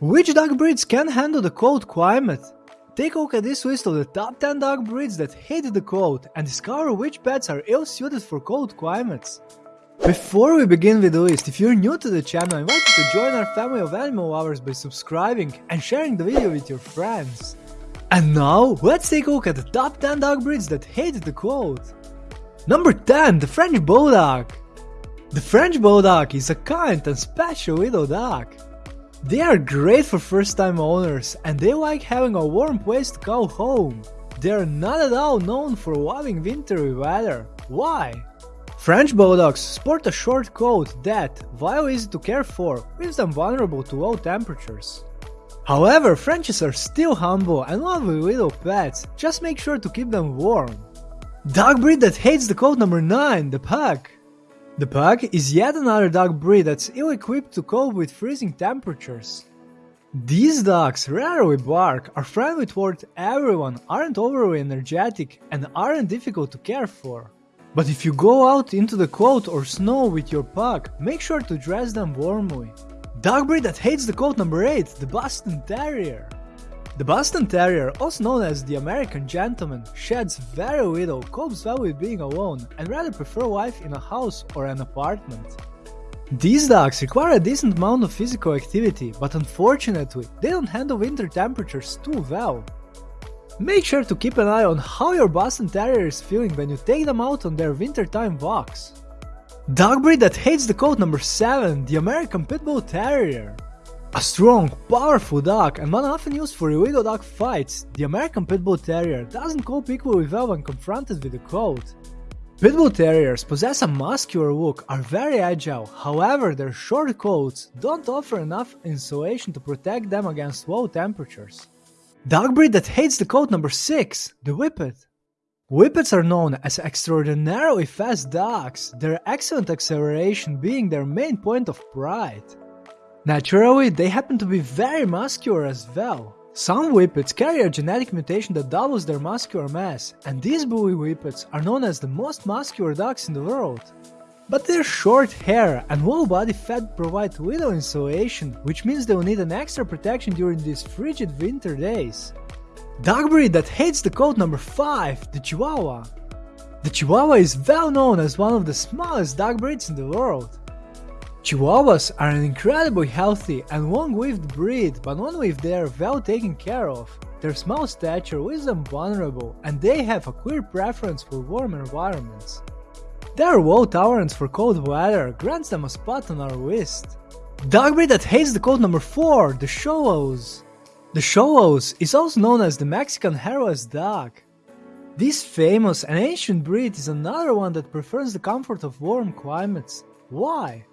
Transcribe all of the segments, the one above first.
Which dog breeds can handle the cold climate? Take a look at this list of the top 10 dog breeds that hate the cold and discover which pets are ill suited for cold climates. Before we begin with the list, if you're new to the channel, I invite you to join our family of animal lovers by subscribing and sharing the video with your friends. And now, let's take a look at the top 10 dog breeds that hate the cold. Number 10, the French Bulldog. The French Bulldog is a kind and special little dog. They are great for first time owners and they like having a warm place to call home. They are not at all known for loving wintry weather. Why? French Bulldogs sport a short coat that, while easy to care for, leaves them vulnerable to low temperatures. However, Frenchies are still humble and lovely little pets, just make sure to keep them warm. Dog breed that hates the cold number 9, the Pug. The Pug is yet another dog breed that's ill-equipped to cope with freezing temperatures. These dogs rarely bark, are friendly toward everyone, aren't overly energetic, and aren't difficult to care for. But if you go out into the cold or snow with your pug, make sure to dress them warmly. Dog breed that hates the cold number 8, the Boston Terrier. The Boston Terrier, also known as the American Gentleman, sheds very little, copes well with being alone, and rather prefer life in a house or an apartment. These dogs require a decent amount of physical activity, but unfortunately, they don't handle winter temperatures too well. Make sure to keep an eye on how your Boston Terrier is feeling when you take them out on their wintertime walks. Dog breed that hates the cold number 7, the American Pit Bull Terrier. A strong, powerful dog and one often used for illegal dog fights, the American Pit Bull Terrier doesn't cope equally well when confronted with the cold. Pit Bull Terriers possess a muscular look, are very agile, however their short coats don't offer enough insulation to protect them against low temperatures. Dog breed that hates the cold number 6, the Whippet. Whippets are known as extraordinarily fast dogs, their excellent acceleration being their main point of pride. Naturally, they happen to be very muscular as well. Some whippets carry a genetic mutation that doubles their muscular mass, and these bully whippets are known as the most muscular dogs in the world. But their short hair and low body fat provide little insulation, which means they will need an extra protection during these frigid winter days. Dog breed that hates the cold number 5, the Chihuahua. The Chihuahua is well known as one of the smallest dog breeds in the world. Chihuahuas are an incredibly healthy and long-lived breed, but only if they are well taken care of. Their small stature leaves them vulnerable, and they have a clear preference for warm environments. Their low tolerance for cold weather grants them a spot on our list. Dog breed that hates the cold number 4, the Xolotls. The Xolotls is also known as the Mexican hairless dog. This famous and ancient breed is another one that prefers the comfort of warm climates. Why?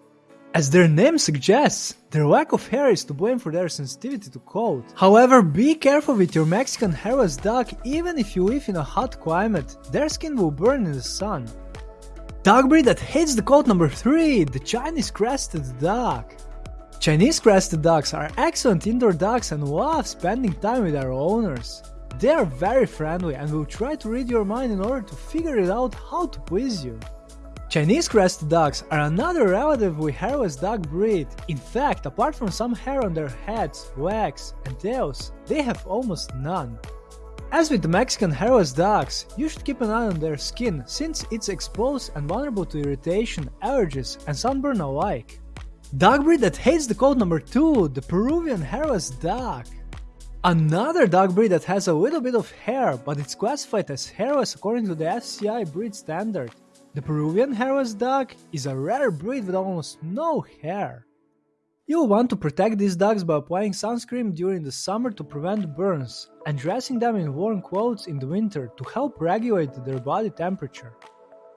As their name suggests, their lack of hair is to blame for their sensitivity to cold. However, be careful with your Mexican hairless dog even if you live in a hot climate, their skin will burn in the sun. Dog breed that hates the cold number 3, the Chinese Crested Dog. Chinese Crested Dogs are excellent indoor dogs and love spending time with their owners. They are very friendly and will try to read your mind in order to figure it out how to please you. Chinese crested dogs are another relatively hairless dog breed. In fact, apart from some hair on their heads, legs, and tails, they have almost none. As with the Mexican hairless dogs, you should keep an eye on their skin since it's exposed and vulnerable to irritation, allergies, and sunburn alike. Dog breed that hates the cold number 2, the Peruvian hairless dog. Another dog breed that has a little bit of hair, but it's classified as hairless according to the FCI breed standard. The Peruvian hairless dog is a rare breed with almost no hair. You'll want to protect these dogs by applying sunscreen during the summer to prevent burns, and dressing them in warm clothes in the winter to help regulate their body temperature.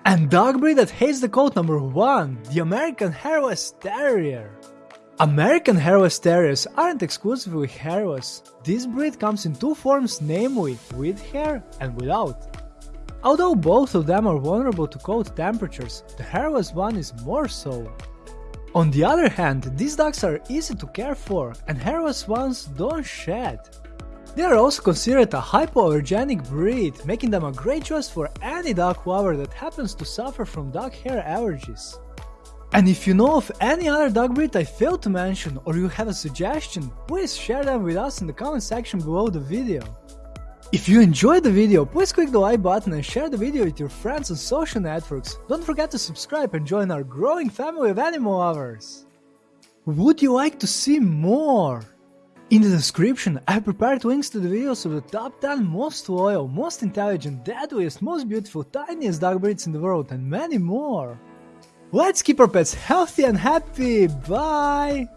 And dog breed that hates the cold number 1, the American Hairless Terrier. American Hairless Terriers aren't exclusively hairless. This breed comes in two forms namely, with hair and without. Although both of them are vulnerable to cold temperatures, the hairless one is more so. On the other hand, these dogs are easy to care for, and hairless ones don't shed. They are also considered a hypoallergenic breed, making them a great choice for any dog lover that happens to suffer from dog hair allergies. And if you know of any other dog breed I failed to mention or you have a suggestion, please share them with us in the comment section below the video. If you enjoyed the video, please click the like button and share the video with your friends on social networks. Don't forget to subscribe and join our growing family of animal lovers. Would you like to see more? In the description, I have prepared links to the videos of the top 10 most loyal, most intelligent, deadliest, most beautiful, tiniest dog breeds in the world and many more. Let's keep our pets healthy and happy, bye!